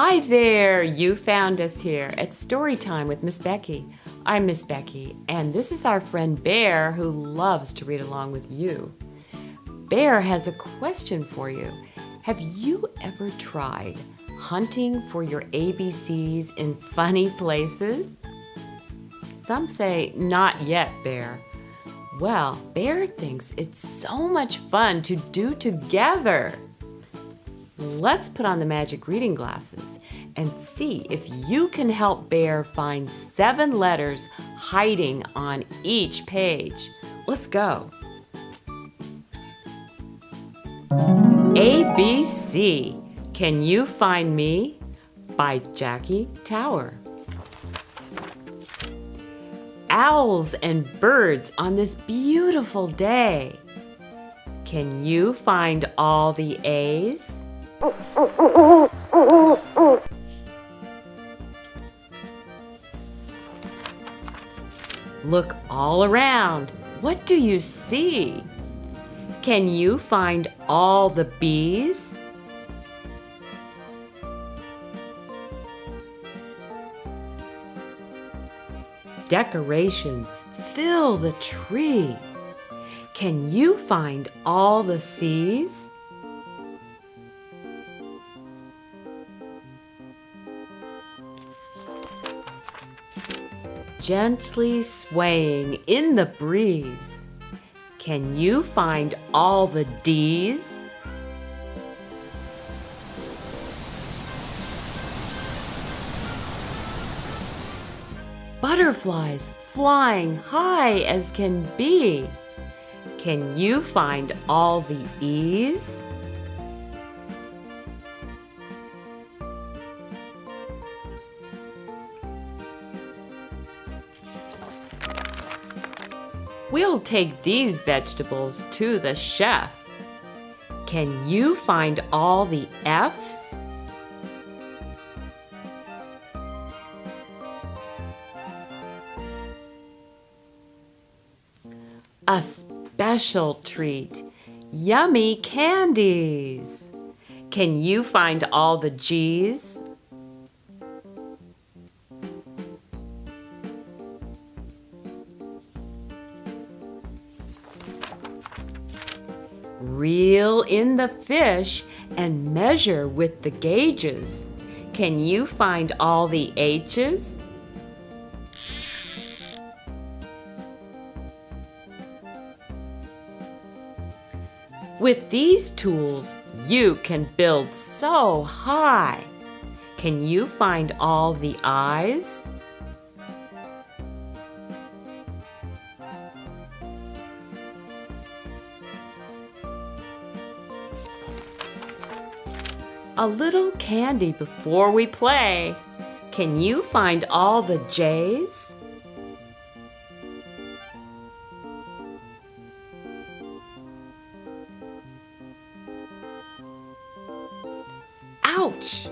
Hi there! You found us here at Storytime with Miss Becky. I'm Miss Becky, and this is our friend Bear who loves to read along with you. Bear has a question for you. Have you ever tried hunting for your ABCs in funny places? Some say, not yet, Bear. Well, Bear thinks it's so much fun to do together. Let's put on the magic reading glasses and see if you can help Bear find seven letters hiding on each page. Let's go. ABC, Can You Find Me? by Jackie Tower. Owls and birds on this beautiful day. Can you find all the A's? Look all around. What do you see? Can you find all the B's? Decorations fill the tree. Can you find all the C's? Gently swaying in the breeze. Can you find all the D's? Butterflies flying high as can be. Can you find all the E's? We'll take these vegetables to the chef. Can you find all the F's? A special treat, yummy candies. Can you find all the G's? Reel in the fish and measure with the gauges. Can you find all the H's? With these tools, you can build so high. Can you find all the I's? A little candy before we play. Can you find all the J's? Ouch!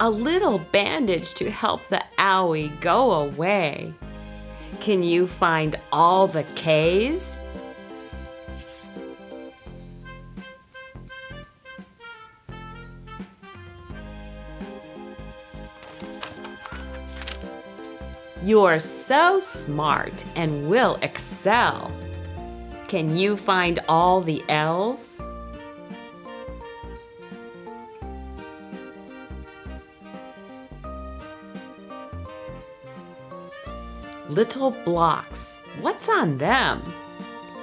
A little bandage to help the owie go away. Can you find all the K's? You're so smart and will excel. Can you find all the L's? Little blocks, what's on them?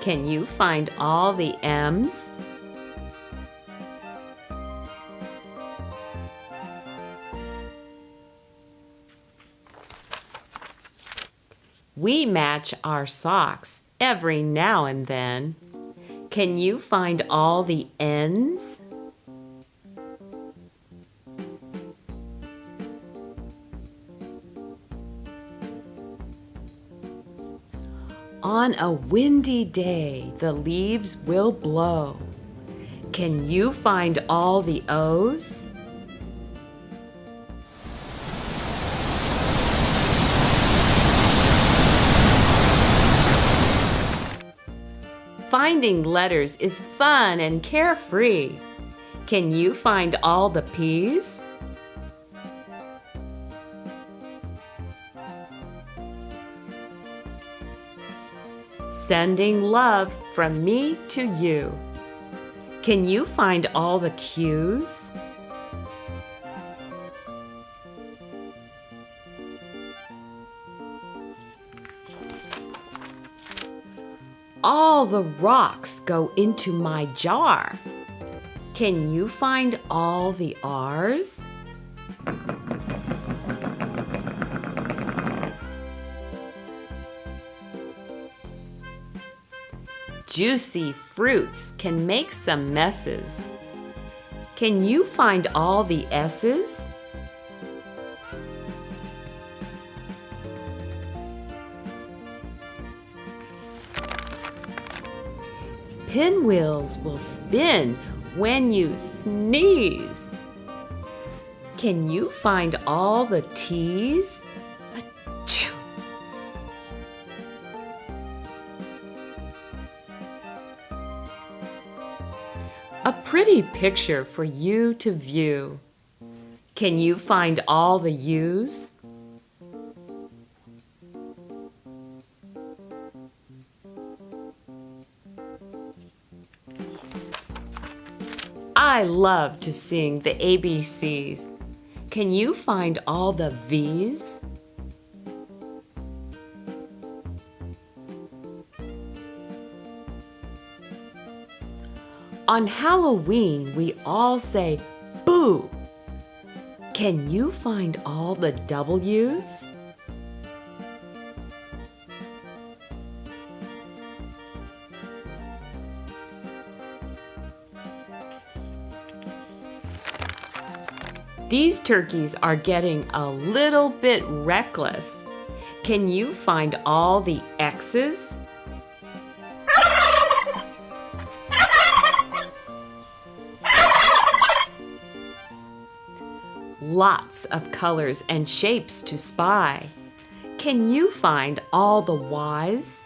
Can you find all the M's? We match our socks every now and then. Can you find all the ends? On a windy day, the leaves will blow. Can you find all the O's? Finding letters is fun and carefree. Can you find all the P's? Sending love from me to you. Can you find all the Q's? All the rocks go into my jar. Can you find all the R's? Juicy fruits can make some messes. Can you find all the S's? Pinwheels will spin when you sneeze. Can you find all the T's? A pretty picture for you to view. Can you find all the U's? I love to sing the ABCs. Can you find all the V's? On Halloween, we all say boo. Can you find all the W's? These turkeys are getting a little bit reckless. Can you find all the X's? Lots of colors and shapes to spy. Can you find all the Y's?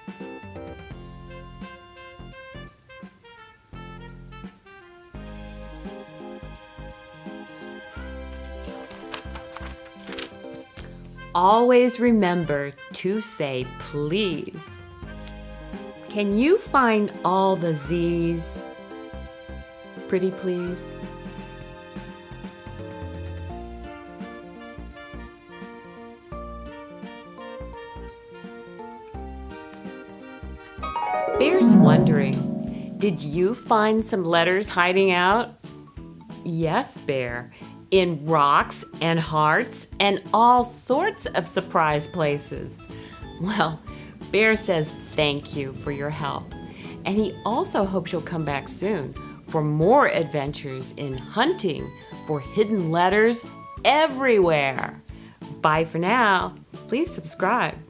Always remember to say please. Can you find all the Z's? Pretty please. Bear's wondering, did you find some letters hiding out? Yes, Bear, in rocks and hearts and all sorts of surprise places. Well, Bear says thank you for your help, and he also hopes you'll come back soon for more adventures in hunting for hidden letters everywhere. Bye for now. Please subscribe.